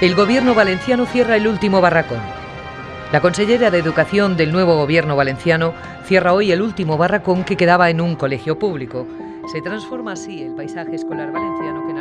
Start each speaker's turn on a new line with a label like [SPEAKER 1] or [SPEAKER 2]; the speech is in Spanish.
[SPEAKER 1] El gobierno valenciano cierra el último barracón. La consellera de Educación del nuevo gobierno valenciano cierra hoy el último barracón que quedaba en un colegio público. Se transforma así el paisaje escolar valenciano que